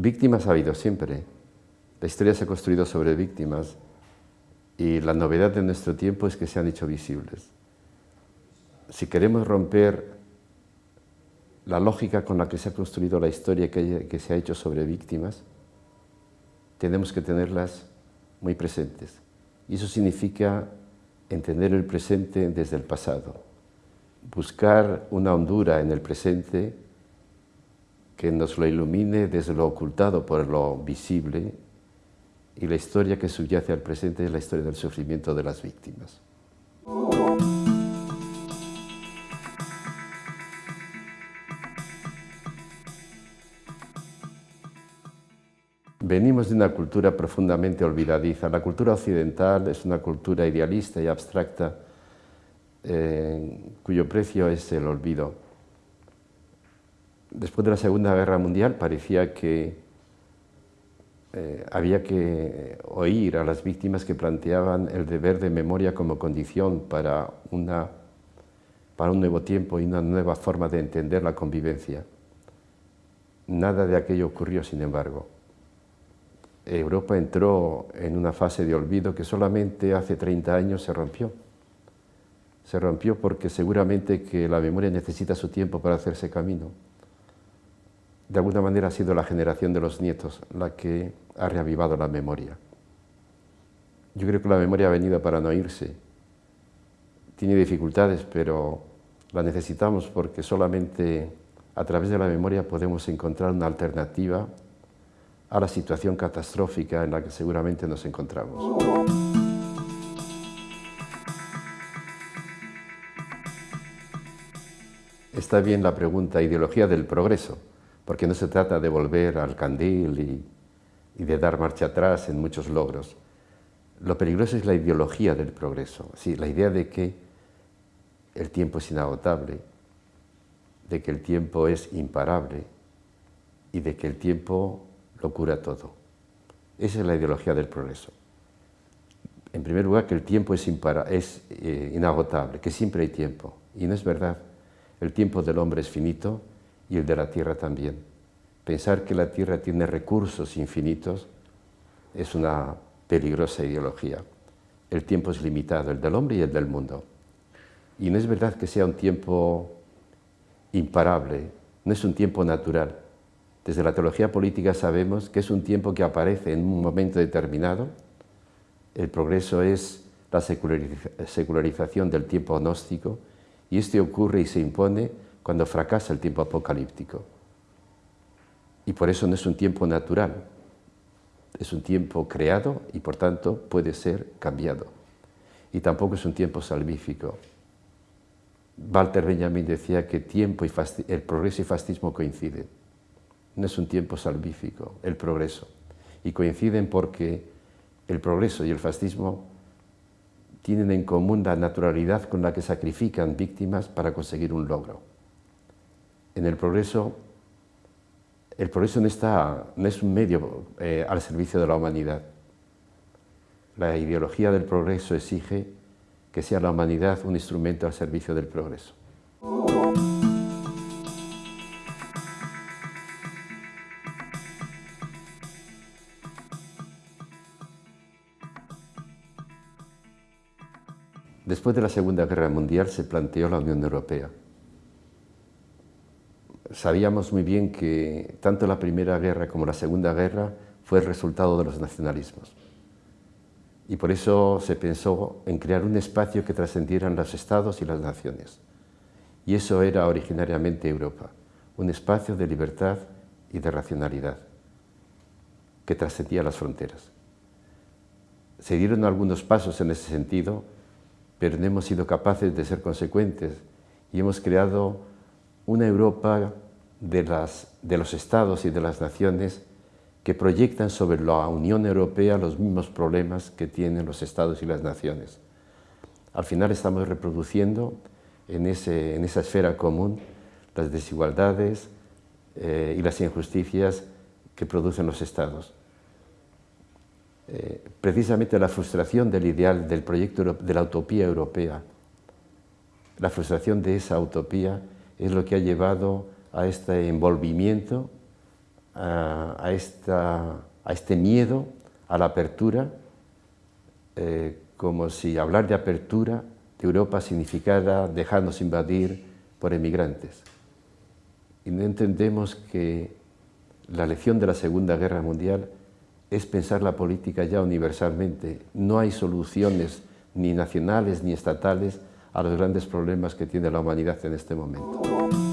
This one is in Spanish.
víctimas ha habido siempre. La historia se ha construido sobre víctimas y la novedad de nuestro tiempo es que se han hecho visibles. Si queremos romper la lógica con la que se ha construido la historia que, se ha hecho sobre víctimas, tenemos que tenerlas muy presentes. Y eso significa entender el presente desde el pasado, buscar una hondura en el presente que nos lo ilumine desde lo ocultado por lo visible y la historia que subyace al presente es la historia del sufrimiento de las víctimas. Venimos de una cultura profundamente olvidadiza. La cultura occidental es una cultura idealista y abstracta eh, cuyo precio es el olvido. Después de la Segunda Guerra Mundial parecía que eh, había que oír a las víctimas que planteaban el deber de memoria como condición para, una, para un nuevo tiempo y una nueva forma de entender la convivencia. Nada de aquello ocurrió, sin embargo. Europa entró en una fase de olvido que solamente hace 30 años se rompió. Se rompió porque seguramente que la memoria necesita su tiempo para hacerse camino. De alguna manera ha sido la generación de los nietos la que ha reavivado la memoria. Yo creo que la memoria ha venido para no irse. Tiene dificultades, pero la necesitamos porque solamente a través de la memoria podemos encontrar una alternativa a la situación catastrófica en la que seguramente nos encontramos. Está bien la pregunta ideología del progreso, porque no se trata de volver al candil y, de dar marcha atrás en muchos logros. Lo peligroso es la ideología del progreso, sí, la idea de que el tiempo es inagotable, de que el tiempo es imparable y de que el tiempo lo cura todo. Esa es la ideología del progreso. En primer lugar, que el tiempo es, eh, inagotable, que siempre hay tiempo. Y no es verdad. El tiempo del hombre es finito y el de la tierra también. Pensar que la tierra tiene recursos infinitos es una peligrosa ideología. El tiempo es limitado, el del hombre y el del mundo. Y no es verdad que sea un tiempo imparable, no es un tiempo natural. Desde la teología política sabemos que es un tiempo que aparece en un momento determinado. El progreso es la secularización del tiempo gnóstico y este ocurre y se impone cuando fracasa el tiempo apocalíptico. Y por eso no es un tiempo natural, es un tiempo creado y por tanto puede ser cambiado. Y tampoco es un tiempo salvífico. Walter Benjamin decía que tiempo y el progreso y fascismo coinciden no es un tiempo salvífico, el progreso. Y coinciden porque el progreso y el fascismo tienen en común la naturalidad con la que sacrifican víctimas para conseguir un logro. En el progreso, el progreso no, es un medio eh, al servicio de la humanidad. La ideología del progreso exige que sea la humanidad un instrumento al servicio del progreso. Después de la Segunda Guerra Mundial se planteó la Unión Europea. Sabíamos muy bien que tanto la Primera Guerra como la Segunda Guerra fue el resultado de los nacionalismos. Y por eso se pensó en crear un espacio que trascendieran los estados y las naciones. Y eso era originariamente Europa, un espacio de libertad y de racionalidad que trascendía las fronteras. Se dieron algunos pasos en ese sentido pero no hemos sido capaces de ser consecuentes y hemos creado una Europa de, los estados y de las naciones que proyectan sobre la Unión Europea los mismos problemas que tienen los estados y las naciones. Al final estamos reproduciendo en, esa esfera común las desigualdades eh, y las injusticias que producen los estados. Eh, precisamente la frustración del ideal, del proyecto de la utopía europea. La frustración de esa utopía es lo que ha llevado a este envolvimiento, a, este miedo a la apertura, eh, como si hablar de apertura de Europa significara dejarnos invadir por emigrantes. Y no entendemos que la lección de la Segunda Guerra Mundial es pensar la política ya universalmente. No hay soluciones ni nacionales ni estatales a los grandes problemas que tiene la humanidad en este momento.